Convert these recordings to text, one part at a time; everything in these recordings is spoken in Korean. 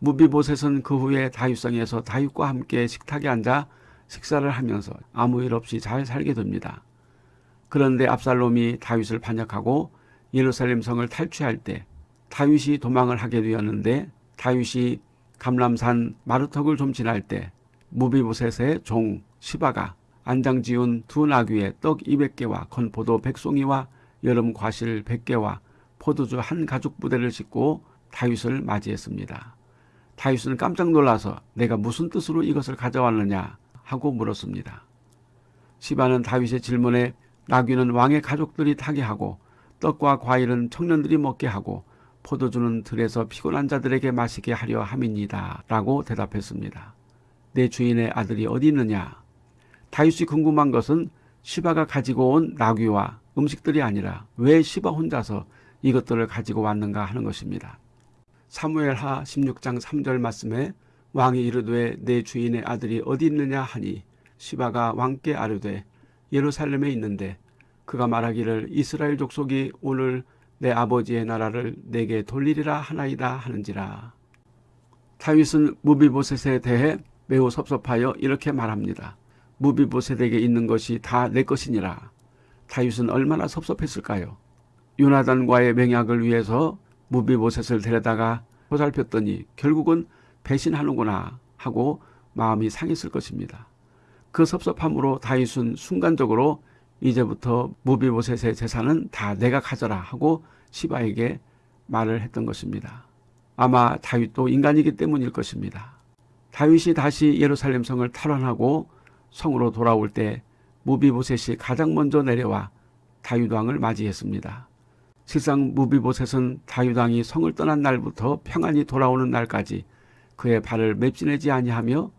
무비보셋은 그 후에 다윗성에서 다윗과 함께 식탁에 앉아 식사를 하면서 아무 일 없이 잘 살게 됩니다. 그런데 압살롬이 다윗을 반역하고 예루살렘 성을 탈취할 때 다윗이 도망을 하게 되었는데 다윗이 감람산 마루턱을 좀 지날 때 무비보셋의 종 시바가 안장 지운 두 나귀에 떡 200개와 건포도 100송이와 여름 과실 100개와 포도주 한 가죽 부대를 싣고 다윗을 맞이했습니다. 다윗은 깜짝 놀라서 내가 무슨 뜻으로 이것을 가져왔느냐 하고 물었습니다. 시바는 다윗의 질문에 나귀는 왕의 가족들이 타게 하고 떡과 과일은 청년들이 먹게 하고 포도주는 들에서 피곤한 자들에게 마시게 하려 함입니다. 라고 대답했습니다. 내 주인의 아들이 어디 있느냐? 다윗이 궁금한 것은 시바가 가지고 온 나귀와 음식들이 아니라 왜 시바 혼자서 이것들을 가지고 왔는가 하는 것입니다. 사무엘하 16장 3절 말씀에 왕이 이르되 내 주인의 아들이 어디 있느냐 하니 시바가 왕께 아르되 예루살렘에 있는데 그가 말하기를 이스라엘 족속이 오늘 내 아버지의 나라를 내게 돌리리라 하나이다 하는지라. 다윗은 무비보셋에 대해 매우 섭섭하여 이렇게 말합니다. 무비보셋에게 있는 것이 다 내 것이니라. 다윗은 얼마나 섭섭했을까요? 요나단과의 맹약을 위해서 무비보셋을 데려다가 보살폈더니 결국은 배신하는구나 하고 마음이 상했을 것입니다. 그 섭섭함으로 다윗은 순간적으로 이제부터 무비보셋의 재산은 다 내가 가져라 하고 시바에게 말을 했던 것입니다. 아마 다윗도 인간이기 때문일 것입니다. 다윗이 다시 예루살렘 성을 탈환하고 성으로 돌아올 때 무비보셋이 가장 먼저 내려와 다윗 왕을 맞이했습니다. 실상 무비보셋은 다윗 왕이 성을 떠난 날부터 평안히 돌아오는 날까지 그의 발을 맵지내지 아니하며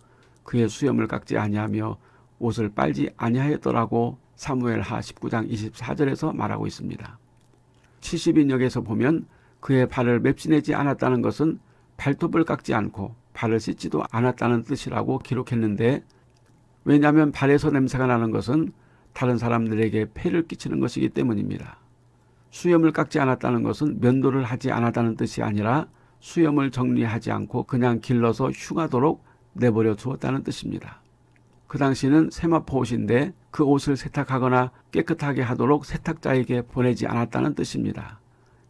그의 수염을 깎지 아니하며 옷을 빨지 아니하였더라고 사무엘하 19장 24절에서 말하고 있습니다. 70인역에서 보면 그의 발을 맵지내지 않았다는 것은 발톱을 깎지 않고 발을 씻지도 않았다는 뜻이라고 기록했는데 왜냐하면 발에서 냄새가 나는 것은 다른 사람들에게 폐를 끼치는 것이기 때문입니다. 수염을 깎지 않았다는 것은 면도를 하지 않았다는 뜻이 아니라 수염을 정리하지 않고 그냥 길러서 흉하도록 내버려 두었다는 뜻입니다. 그 당시는 세마포 옷인데 그 옷을 세탁하거나 깨끗하게 하도록 세탁자에게 보내지 않았다는 뜻입니다.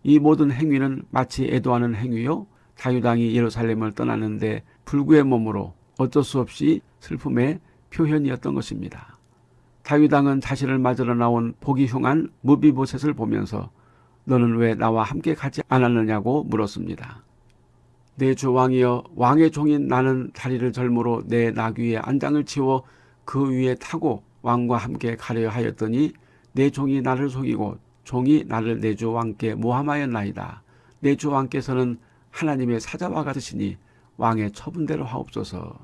이 모든 행위는 마치 애도하는 행위요. 다유당이 예루살렘을 떠나는데 불구의 몸으로 어쩔 수 없이 슬픔의 표현이었던 것입니다. 다윗당은 자신을 맞으러 나온 보기 흉한 무비보셋을 보면서 너는 왜 나와 함께 가지 않았느냐고 물었습니다. 내 주 왕이여 왕의 종인 나는 다리를 절므로 내 나귀의 안장을 치워 그 위에 타고 왕과 함께 가려 하였더니 내 종이 나를 속이고 종이 나를 내 주 왕께 모함하였나이다. 내 주 왕께서는 하나님의 사자와 같으시니 왕의 처분대로 하옵소서.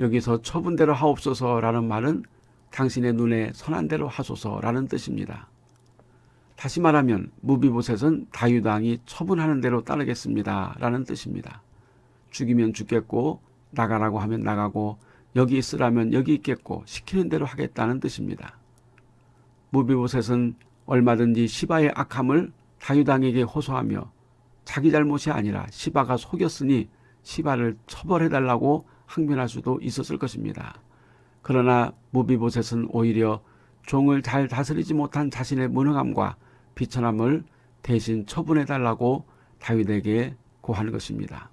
여기서 처분대로 하옵소서라는 말은 당신의 눈에 선한 대로 하소서라는 뜻입니다. 다시 말하면 무비보셋은 다유당이 처분하는 대로 따르겠습니다 라는 뜻입니다. 죽이면 죽겠고 나가라고 하면 나가고 여기 있으라면 여기 있겠고 시키는 대로 하겠다는 뜻입니다. 무비보셋은 얼마든지 시바의 악함을 다유당에게 호소하며 자기 잘못이 아니라 시바가 속였으니 시바를 처벌해달라고 항변할 수도 있었을 것입니다. 그러나 무비보셋은 오히려 종을 잘 다스리지 못한 자신의 무능함과 비천함을 대신 처분해달라고 다윗에게 고하는 것입니다.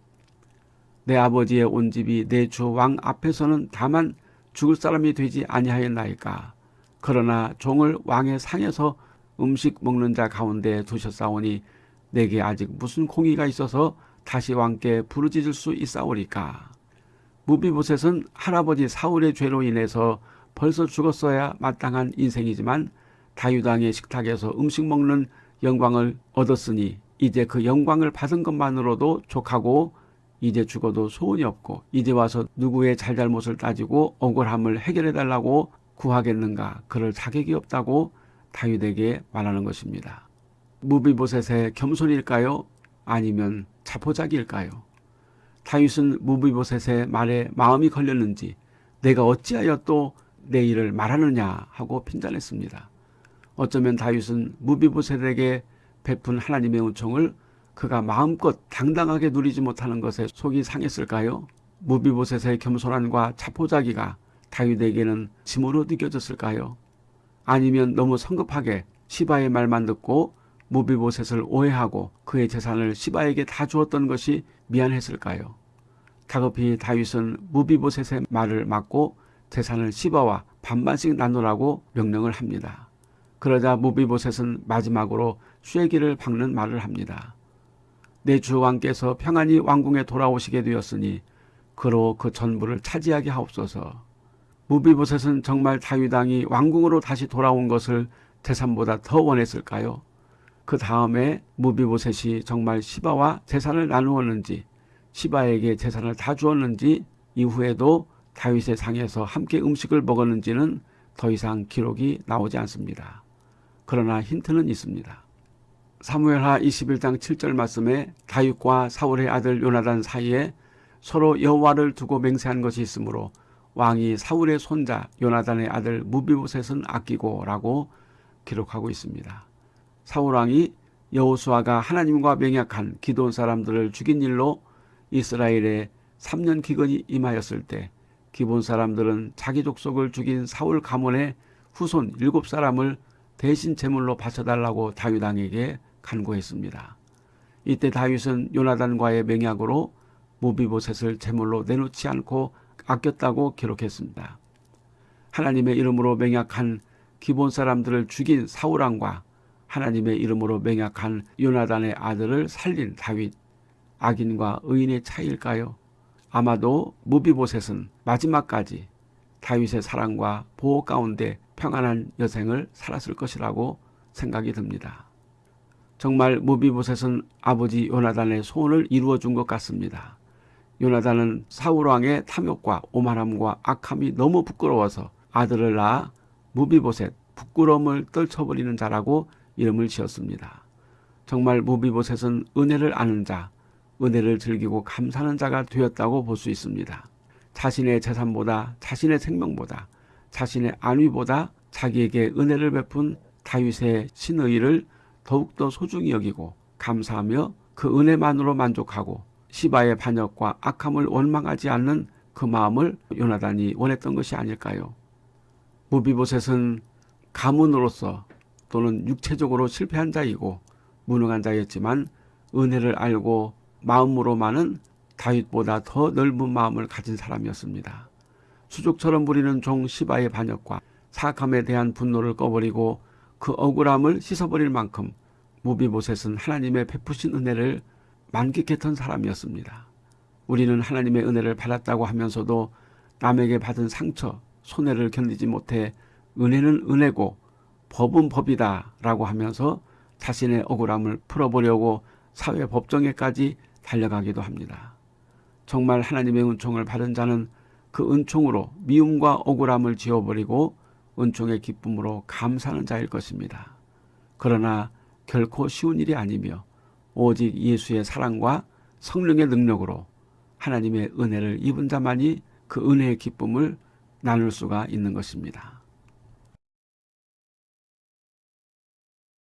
내 아버지의 온 집이 내 주 왕 앞에서는 다만 죽을 사람이 되지 아니하였나이까. 그러나 종을 왕의 상에서 음식 먹는 자 가운데 두셨사오니 내게 아직 무슨 공의가 있어서 다시 왕께 부르짖을 수 있사오리까. 무비보셋은 할아버지 사울의 죄로 인해서 벌써 죽었어야 마땅한 인생이지만 다유당의 식탁에서 음식 먹는 영광을 얻었으니 이제 그 영광을 받은 것만으로도 족하고 이제 죽어도 소원이 없고 이제 와서 누구의 잘잘못을 따지고 억울함을 해결해 달라고 구하겠는가 그럴 자격이 없다고 다윗에게 말하는 것입니다. 무비보셋의 겸손일까요? 아니면 자포자기일까요? 다윗은 무비보셋의 말에 마음이 걸렸는지 내가 어찌하여 또 내 일을 말하느냐 하고 핀잔했습니다. 어쩌면 다윗은 무비보셋에게 베푼 하나님의 은총을 그가 마음껏 당당하게 누리지 못하는 것에 속이 상했을까요? 무비보셋의 겸손함과 자포자기가 다윗에게는 짐으로 느껴졌을까요? 아니면 너무 성급하게 시바의 말만 듣고 무비보셋을 오해하고 그의 재산을 시바에게 다 주었던 것이 미안했을까요? 다급히 다윗은 무비보셋의 말을 막고 재산을 시바와 반반씩 나누라고 명령을 합니다. 그러자 무비보셋은 마지막으로 쇠기를 박는 말을 합니다. 내 주 왕께서 평안히 왕궁에 돌아오시게 되었으니 그로 그 전부를 차지하게 하옵소서. 무비보셋은 정말 다윗왕이 왕궁으로 다시 돌아온 것을 재산보다 더 원했을까요? 그 다음에 무비보셋이 정말 시바와 재산을 나누었는지 시바에게 재산을 다 주었는지 이후에도 다윗의 상에서 함께 음식을 먹었는지는 더 이상 기록이 나오지 않습니다. 그러나 힌트는 있습니다. 사무엘하 21장 7절 말씀에 다윗과 사울의 아들 요나단 사이에 서로 여호와를 두고 맹세한 것이 있으므로 왕이 사울의 손자 요나단의 아들 무비보셋은 아끼고 라고 기록하고 있습니다. 사울 왕이 여호수아가 하나님과 맹약한 기도온 사람들을 죽인 일로 이스라엘에 3년 기근이 임하였을 때 기본 사람들은 자기 족속을 죽인 사울 가문의 후손 7사람을 대신 제물로 바쳐달라고 다윗 왕에게 간구했습니다. 이때 다윗은 요나단과의 맹약으로 무비보셋을 제물로 내놓지 않고 아꼈다고 기록했습니다. 하나님의 이름으로 맹약한 기본 사람들을 죽인 사울왕과 하나님의 이름으로 맹약한 요나단의 아들을 살린 다윗, 악인과 의인의 차이일까요? 아마도 무비보셋은 마지막까지 다윗의 사랑과 보호 가운데 평안한 여생을 살았을 것이라고 생각이 듭니다. 정말 무비보셋은 아버지 요나단의 소원을 이루어 준 것 같습니다. 요나단은 사울왕의 탐욕과 오만함과 악함이 너무 부끄러워서 아들을 낳아 무비보셋 부끄러움을 떨쳐버리는 자라고 이름을 지었습니다. 정말 무비보셋은 은혜를 아는 자, 은혜를 즐기고 감사하는 자가 되었다고 볼 수 있습니다. 자신의 재산보다 자신의 생명보다 자신의 안위보다 자기에게 은혜를 베푼 다윗의 신의를 더욱더 소중히 여기고 감사하며 그 은혜만으로 만족하고 시바의 반역과 악함을 원망하지 않는 그 마음을 요나단이 원했던 것이 아닐까요? 무비보셋은 가문으로서 또는 육체적으로 실패한 자이고 무능한 자였지만 은혜를 알고 마음으로만은 다윗보다 더 넓은 마음을 가진 사람이었습니다. 수족처럼 부리는 종 시바의 반역과 사악함에 대한 분노를 꺼버리고 그 억울함을 씻어버릴 만큼 무비보셋은 하나님의 베푸신 은혜를 만끽했던 사람이었습니다. 우리는 하나님의 은혜를 받았다고 하면서도 남에게 받은 상처, 손해를 견디지 못해 은혜는 은혜고 법은 법이다 라고 하면서 자신의 억울함을 풀어보려고 사회 법정에까지 달려가기도 합니다. 정말 하나님의 은총을 받은 자는 그 은총으로 미움과 억울함을 지워버리고 은총의 기쁨으로 감사하는 자일 것입니다. 그러나 결코 쉬운 일이 아니며 오직 예수의 사랑과 성령의 능력으로 하나님의 은혜를 입은 자만이 그 은혜의 기쁨을 나눌 수가 있는 것입니다.